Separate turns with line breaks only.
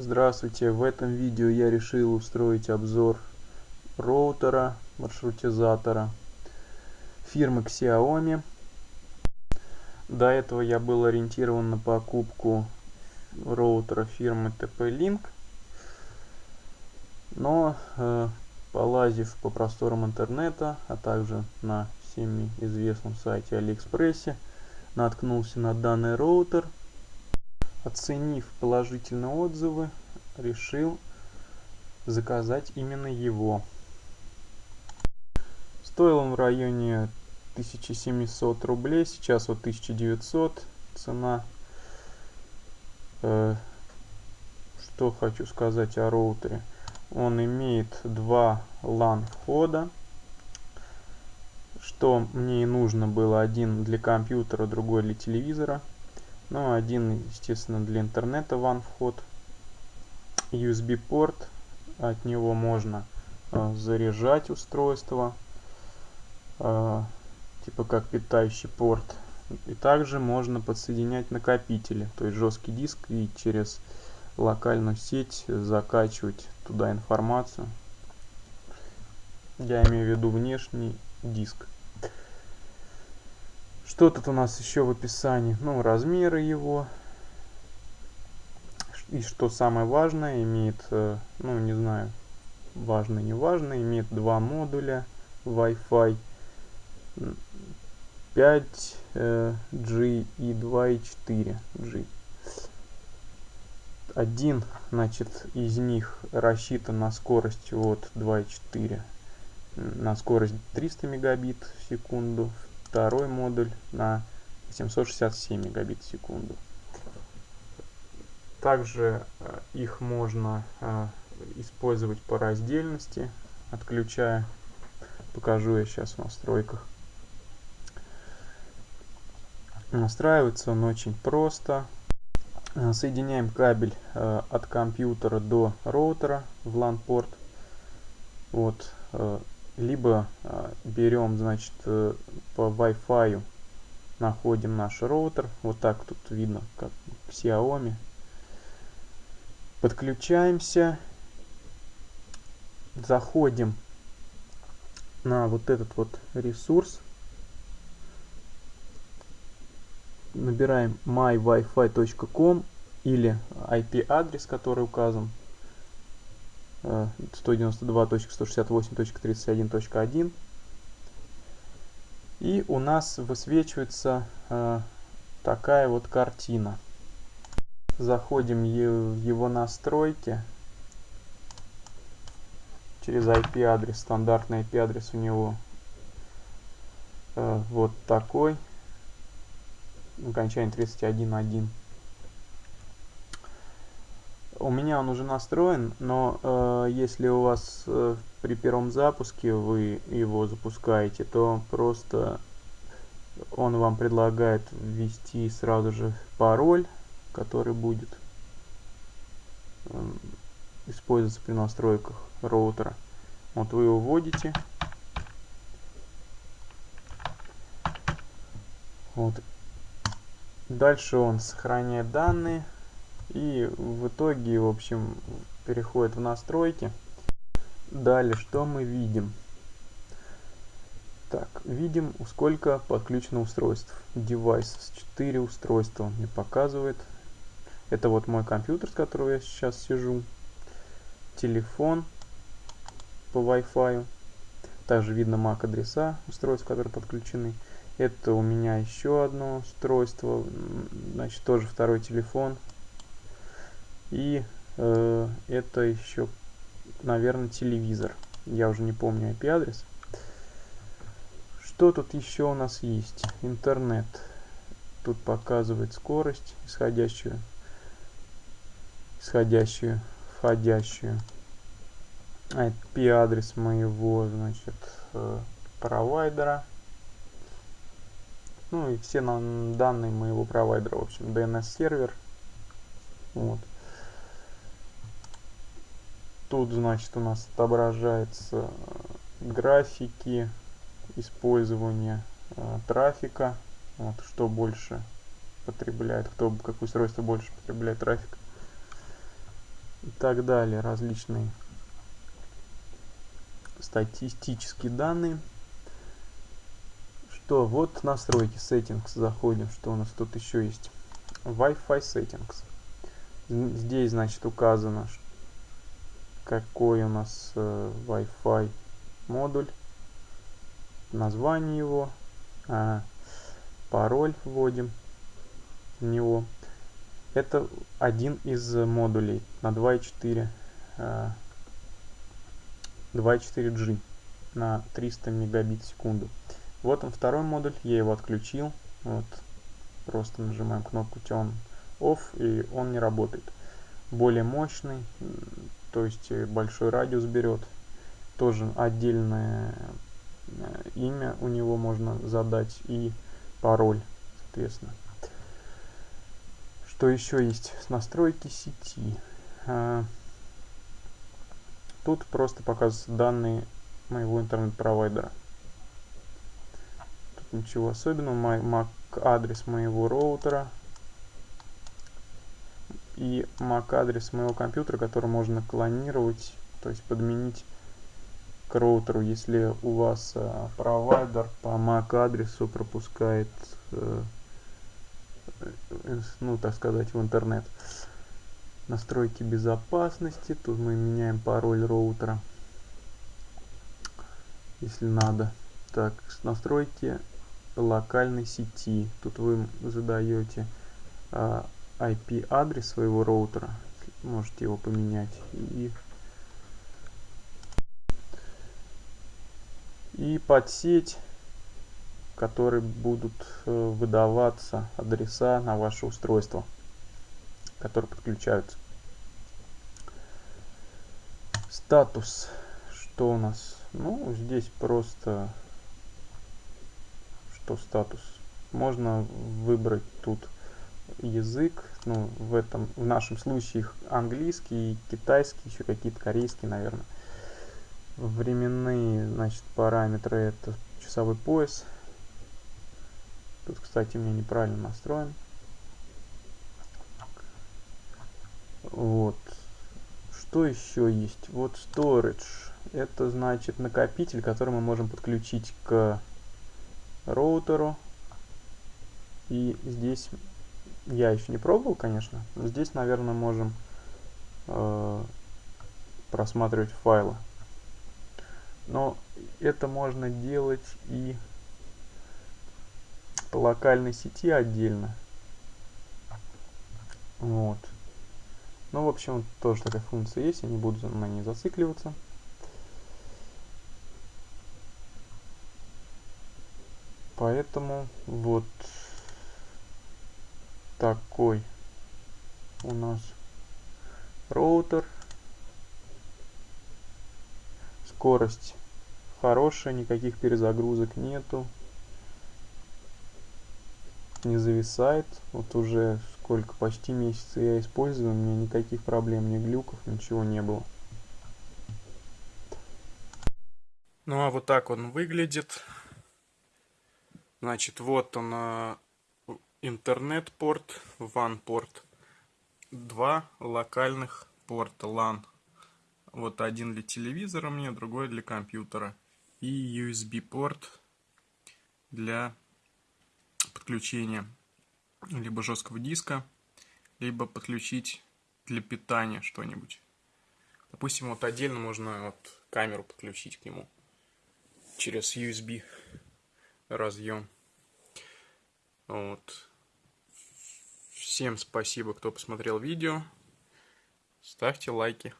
Здравствуйте, в этом видео я решил устроить обзор роутера, маршрутизатора фирмы Xiaomi. До этого я был ориентирован на покупку роутера фирмы TP-Link, но э, полазив по просторам интернета, а также на всеми известном сайте Алиэкспрессе, наткнулся на данный роутер – Оценив положительные отзывы, решил заказать именно его. Стоил он в районе 1700 рублей, сейчас вот 1900 цена. Э, что хочу сказать о роутере. Он имеет два LAN входа, что мне и нужно было, один для компьютера, другой для телевизора. Ну, один, естественно, для интернета ван вход. USB порт. От него можно э, заряжать устройство. Э, типа как питающий порт. И также можно подсоединять накопители. То есть жесткий диск и через локальную сеть закачивать туда информацию. Я имею в виду внешний диск. Что тут у нас еще в описании? Ну, размеры его. И что самое важное, имеет, э, ну, не знаю, важно, не важно, имеет два модуля Wi-Fi 5G э, и 2.4G. Один, значит, из них рассчитан на скорость вот 2.4 на скорость 300 мегабит в секунду, второй модуль на 767 мегабит в секунду. Также э, их можно э, использовать по раздельности, отключая. Покажу я сейчас в настройках. Настраивается он очень просто. Э, соединяем кабель от компьютера до роутера в LAN-порт. Вот либо э, берем, значит, э, по Wi-Fi находим наш роутер. Вот так тут видно, как Xiaomi. Подключаемся. Заходим на вот этот вот ресурс. Набираем mywifi.com или IP-адрес, который указан 192.168.31.1 и у нас высвечивается э, такая вот картина. Заходим в его настройки. Через IP адрес стандартный IP адрес у него э, вот такой. Окончание 31.1 у меня он уже настроен, но э, если у вас э, при первом запуске вы его запускаете, то просто он вам предлагает ввести сразу же пароль, который будет э, использоваться при настройках роутера. Вот вы его вводите. Вот. Дальше он сохраняет данные. И в итоге, в общем, переходит в настройки. Далее, что мы видим? Так, видим, сколько подключено устройств. Devices, 4 устройства мне показывает. Это вот мой компьютер, с которого я сейчас сижу. Телефон по Wi-Fi. Также видно MAC адреса устройств, которые подключены. Это у меня еще одно устройство. Значит, тоже второй телефон и э, это еще, наверное, телевизор. Я уже не помню IP-адрес. Что тут еще у нас есть? Интернет. Тут показывает скорость, исходящую, исходящую, входящую. IP-адрес моего, значит, э, провайдера. Ну и все данные моего провайдера, в общем, DNS-сервер. Вот. Тут, значит, у нас отображаются э, графики использования э, трафика. Вот, что больше потребляет, кто, какое устройство больше потребляет трафик. и так далее, различные статистические данные. Что, вот настройки settings заходим, что у нас тут еще есть. Wi-Fi settings. Здесь, значит, указано, какой у нас э, Wi-Fi модуль, название его, а, пароль вводим в него. Это один из модулей на 2.4 2.4G а, на 300 мегабит в секунду. Вот он второй модуль, я его отключил. Вот, просто нажимаем кнопку Turn Off и он не работает. Более мощный, то есть большой радиус берет. Тоже отдельное э, имя у него можно задать и пароль, соответственно. Что еще есть? Настройки сети. А, тут просто показываются данные моего интернет-провайдера. Тут ничего особенного. MAC адрес моего роутера и MAC адрес моего компьютера, который можно клонировать, то есть подменить к роутеру, если у вас э, провайдер по MAC адресу пропускает э, ну, так сказать, в интернет. Настройки безопасности. Тут мы меняем пароль роутера, если надо. Так, настройки локальной сети. Тут вы задаете а, IP-адрес своего роутера. Можете его поменять. И, и под сеть которые будут э, выдаваться адреса на ваше устройство, которые подключаются. Статус. Что у нас? Ну, здесь просто что статус. Можно выбрать тут язык, ну, в этом, в нашем случае английский, китайский, еще какие-то корейские, наверное. Временные, значит, параметры это часовой пояс, Тут, кстати, у меня неправильно настроен. Вот. Что еще есть? Вот storage. Это значит накопитель, который мы можем подключить к роутеру. И здесь я еще не пробовал, конечно. Но здесь, наверное, можем э, просматривать файлы. Но это можно делать и по локальной сети отдельно. Вот. Ну, в общем, тоже такая функция есть, я не буду на ней зацикливаться. Поэтому вот такой у нас роутер. Скорость хорошая, никаких перезагрузок нету не зависает. Вот уже сколько, почти месяца я использую, у меня никаких проблем, ни глюков, ничего не было. Ну а вот так он выглядит. Значит, вот он э, интернет-порт, WAN-порт. Два локальных порта LAN. Вот один для телевизора мне, другой для компьютера. И USB-порт для подключения либо жесткого диска, либо подключить для питания что-нибудь. Допустим, вот отдельно можно вот камеру подключить к нему через USB разъем. Вот. Всем спасибо, кто посмотрел видео. Ставьте лайки.